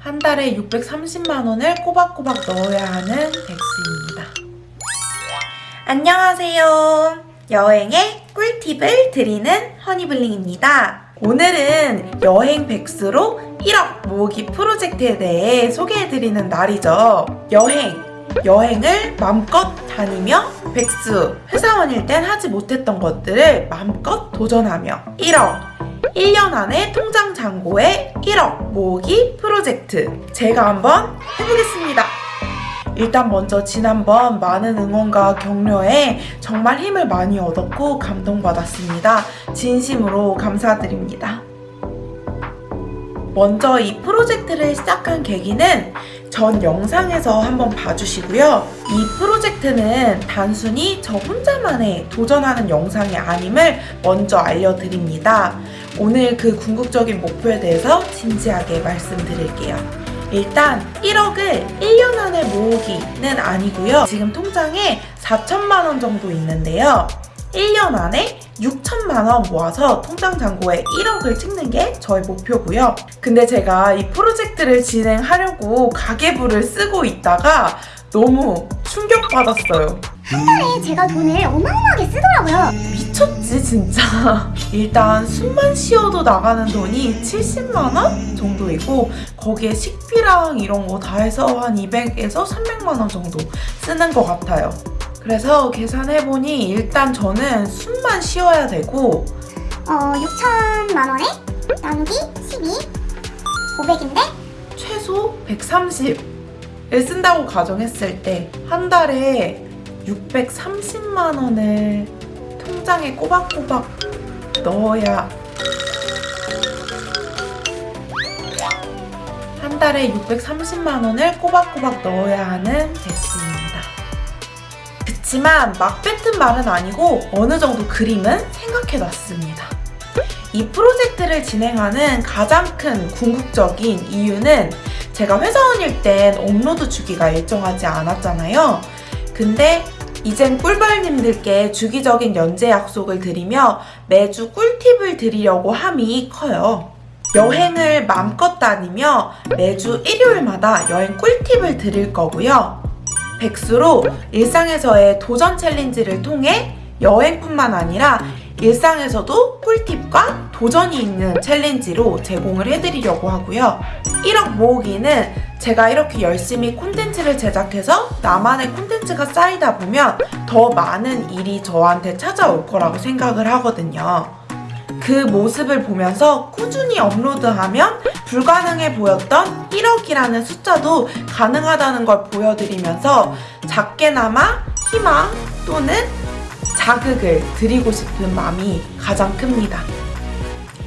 한 달에 630만원을 꼬박꼬박 넣어야 하는 백수입니다. 안녕하세요. 여행의 꿀팁을 드리는 허니블링입니다. 오늘은 여행 백수로 1억 모으기 프로젝트에 대해 소개해드리는 날이죠. 여행, 여행을 마음껏 다니며 백수, 회사원일 땐 하지 못했던 것들을 마음껏 도전하며 1억, 1년 안에 통장 잔고에 1억 모으기 프로젝트 제가 한번 해보겠습니다. 일단 먼저 지난번 많은 응원과 격려에 정말 힘을 많이 얻었고 감동받았습니다. 진심으로 감사드립니다. 먼저 이 프로젝트를 시작한 계기는 전 영상에서 한번 봐주시고요. 이 프로젝트는 단순히 저 혼자만의 도전하는 영상이 아님을 먼저 알려드립니다. 오늘 그 궁극적인 목표에 대해서 진지하게 말씀드릴게요. 일단 1억을 1년 안에 모으기는 아니고요. 지금 통장에 4천만 원 정도 있는데요. 1년 안에 6천만 원 모아서 통장 잔고에 1억을 찍는 게 저의 목표고요. 근데 제가 이 프로젝트를 진행하려고 가계부를 쓰고 있다가 너무 충격받았어요. 한 달에 제가 돈을 어마어마하게 쓰더라고요. 미쳤지 진짜. 일단 숨만 쉬어도 나가는 돈이 70만 원 정도이고 거기에 식비랑 이런 거 다 해서 한 200에서 300만 원 정도 쓰는 것 같아요. 그래서 계산해보니 일단 저는 숨만 쉬어야 되고 어, 6천만 원에 나누기 12, 500인데? 최소 130을 쓴다고 가정했을 때 한 달에 630만 원을 통장에 꼬박꼬박 넣어야 한 달에 630만 원을 꼬박꼬박 넣어야 하는 백수 그치만 막 뱉은 말은 아니고 어느 정도 그림은 생각해놨습니다. 이 프로젝트를 진행하는 가장 큰 궁극적인 이유는 제가 회사원일 땐 업로드 주기가 일정하지 않았잖아요. 근데 이젠 꿀벌님들께 주기적인 연재 약속을 드리며 매주 꿀팁을 드리려고 함이 커요. 여행을 마음껏 다니며 매주 일요일마다 여행 꿀팁을 드릴 거고요. 백수로 일상에서의 도전 챌린지를 통해 여행뿐만 아니라 일상에서도 꿀팁과 도전이 있는 챌린지로 제공을 해드리려고 하고요. 1억 모으기는 제가 이렇게 열심히 콘텐츠를 제작해서 나만의 콘텐츠가 쌓이다 보면 더 많은 일이 저한테 찾아올 거라고 생각을 하거든요. 그 모습을 보면서 꾸준히 업로드하면 불가능해 보였던 1억이라는 숫자도 가능하다는 걸 보여드리면서 작게나마 희망 또는 자극을 드리고 싶은 마음이 가장 큽니다.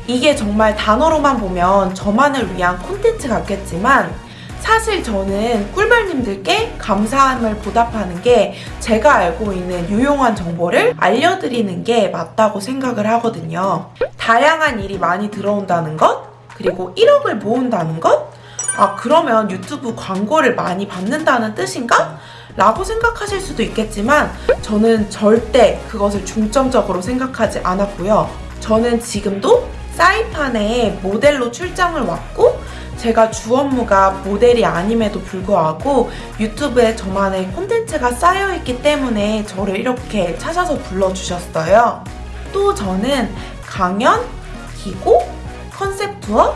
이게 정말 단어로만 보면 저만을 위한 콘텐츠 같겠지만 사실 저는 꿀벌님들께 감사함을 보답하는 게 제가 알고 있는 유용한 정보를 알려드리는 게 맞다고 생각을 하거든요. 다양한 일이 많이 들어온다는 것, 그리고 1억을 모은다는 것, 아, 그러면 유튜브 광고를 많이 받는다는 뜻인가? 라고 생각하실 수도 있겠지만 저는 절대 그것을 중점적으로 생각하지 않았고요. 저는 지금도 사이판에 모델로 출장을 왔고 제가 주 업무가 모델이 아님에도 불구하고 유튜브에 저만의 콘텐츠가 쌓여있기 때문에 저를 이렇게 찾아서 불러주셨어요. 또 저는 강연, 기고, 컨셉 투어,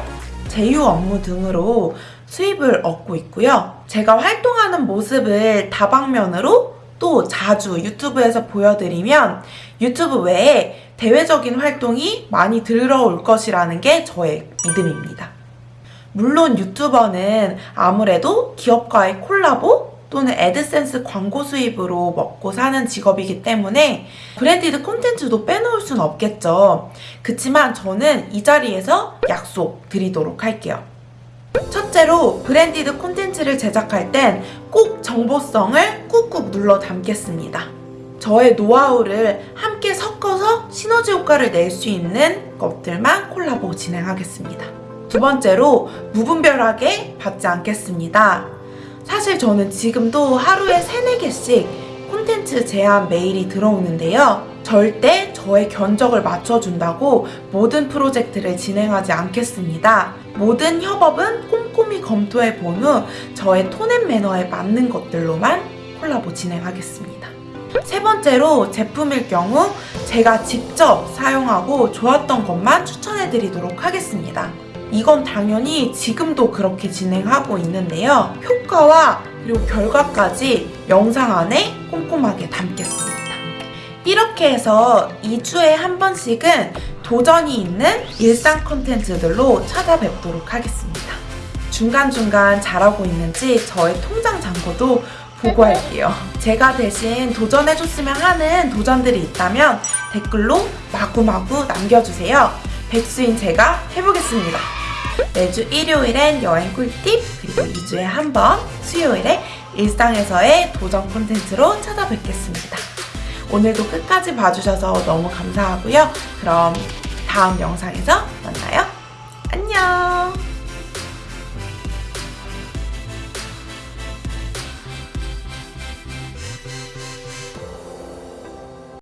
제휴 업무 등으로 수입을 얻고 있고요. 제가 활동하는 모습을 다방면으로 또 자주 유튜브에서 보여드리면 유튜브 외에 대외적인 활동이 많이 들어올 것이라는 게 저의 믿음입니다. 물론 유튜버는 아무래도 기업과의 콜라보 또는 애드센스 광고 수입으로 먹고 사는 직업이기 때문에 branded 콘텐츠도 빼놓을 순 없겠죠. 그치만 저는 이 자리에서 약속 드리도록 할게요. 첫째로 branded 콘텐츠를 제작할 땐 꼭 정보성을 꾹꾹 눌러 담겠습니다. 저의 노하우를 함께 섞어서 시너지 효과를 낼 수 있는 것들만 콜라보 진행하겠습니다. 두 번째로 무분별하게 받지 않겠습니다. 사실 저는 지금도 하루에 3, 4개씩 콘텐츠 제안 메일이 들어오는데요. 절대 저의 견적을 맞춰준다고 모든 프로젝트를 진행하지 않겠습니다. 모든 협업은 꼼꼼히 검토해 본 후 저의 톤앤 매너에 맞는 것들로만 콜라보 진행하겠습니다. 세 번째로 제품일 경우 제가 직접 사용하고 좋았던 것만 추천해 드리도록 하겠습니다. 이건 당연히 지금도 그렇게 진행하고 있는데요. 효과와 그리고 결과까지 영상 안에 꼼꼼하게 담겠습니다. 이렇게 해서 2주에 한 번씩은 도전이 있는 일상 콘텐츠들로 찾아뵙도록 하겠습니다. 중간중간 잘하고 있는지 저의 통장 잔고도 보고할게요. 제가 대신 도전해줬으면 하는 도전들이 있다면 댓글로 마구마구 남겨주세요. 백수인 제가 해보겠습니다. 매주 일요일엔 여행 꿀팁, 그리고 2주에 한 번 수요일에 일상에서의 도전 콘텐츠로 찾아뵙겠습니다. 오늘도 끝까지 봐주셔서 너무 감사하고요. 그럼 다음 영상에서 만나요. 안녕!